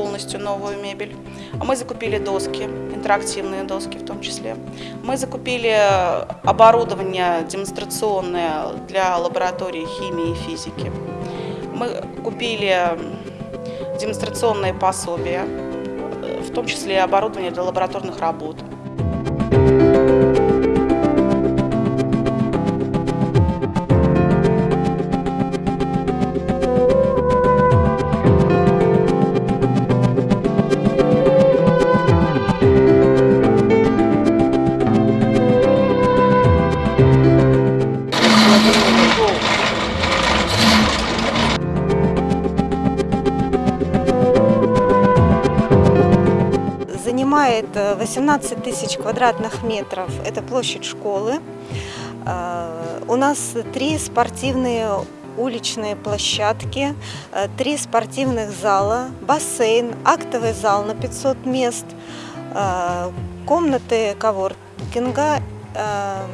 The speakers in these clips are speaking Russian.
полностью новую мебель. Мы закупили доски, интерактивные доски в том числе. Мы закупили оборудование демонстрационное для лаборатории химии и физики. Мы купили демонстрационные пособия, в том числе оборудование для лабораторных работ. Занимает э, 18 тысяч квадратных метров. Это площадь школы. Э, У нас три спортивные уличные площадки, э, три спортивных зала, бассейн, актовый зал на 500 мест, э, комнаты коворкинга э,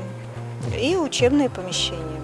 и учебные помещения.